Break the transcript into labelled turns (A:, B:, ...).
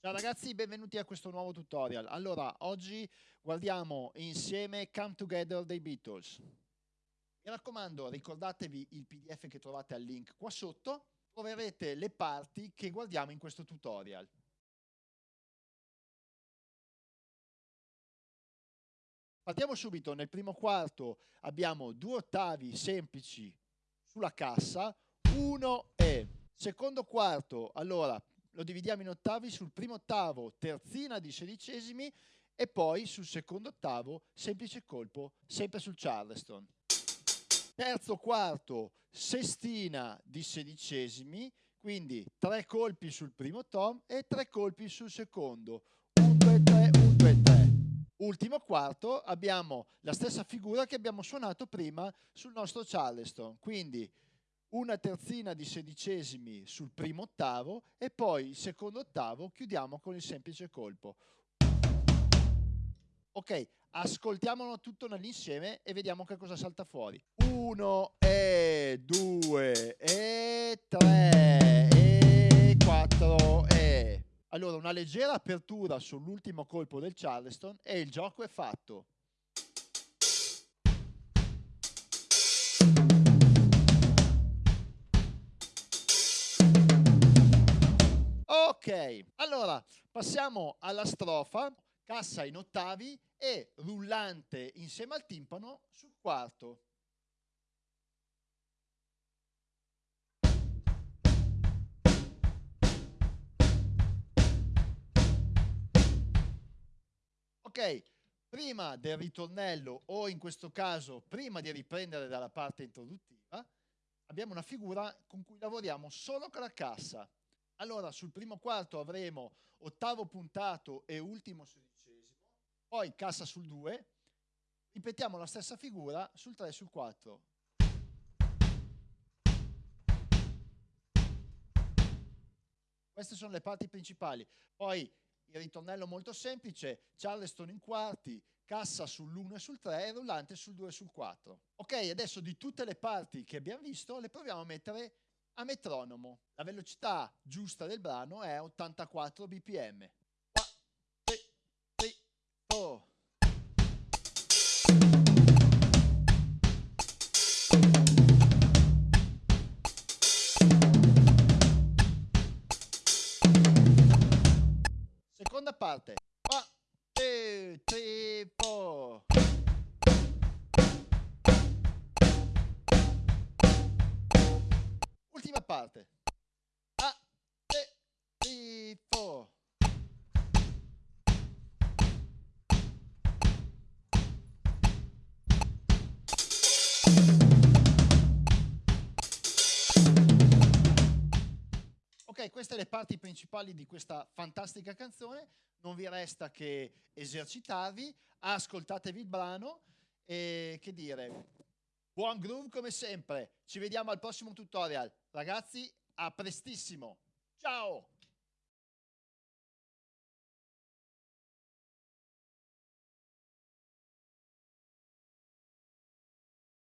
A: Ciao ragazzi, benvenuti a questo nuovo tutorial. Allora, oggi guardiamo insieme Come Together dei Beatles. Mi raccomando, ricordatevi il PDF che trovate al link qua sotto, troverete le parti che guardiamo in questo tutorial. Partiamo subito, nel primo quarto abbiamo due ottavi semplici sulla cassa, 1 e secondo quarto, allora lo dividiamo in ottavi, sul primo ottavo terzina di sedicesimi e poi sul secondo ottavo semplice colpo sempre sul Charleston. Terzo quarto sestina di sedicesimi, quindi tre colpi sul primo tom e tre colpi sul secondo. 1, 2, 3, 1, 2, 3. Ultimo quarto abbiamo la stessa figura che abbiamo suonato prima sul nostro Charleston, quindi una terzina di sedicesimi sul primo ottavo e poi il secondo ottavo chiudiamo con il semplice colpo. Ok, ascoltiamolo tutto nell'insieme e vediamo che cosa salta fuori. Uno e due e tre e quattro e... Allora, una leggera apertura sull'ultimo colpo del Charleston e il gioco è fatto. Ok, allora passiamo alla strofa, cassa in ottavi e rullante insieme al timpano sul quarto. Ok, prima del ritornello o in questo caso prima di riprendere dalla parte introduttiva abbiamo una figura con cui lavoriamo solo con la cassa allora, sul primo quarto avremo ottavo puntato e ultimo sedicesimo, poi cassa sul 2, ripetiamo la stessa figura sul 3 e sul 4. Queste sono le parti principali. Poi il ritornello molto semplice, Charleston in quarti, cassa sull'1 e sul 3 e rullante sul 2 e sul 4. Ok, adesso di tutte le parti che abbiamo visto le proviamo a mettere a metronomo. La velocità giusta del brano è 84 bpm. Seconda parte. 1, 2, 3, 4. Parte. A, tre, three, four. Ok, queste le parti principali di questa fantastica canzone. Non vi resta che esercitarvi, ascoltatevi il brano e che dire, Buon groove come sempre. Ci vediamo al prossimo tutorial. Ragazzi, a prestissimo. Ciao!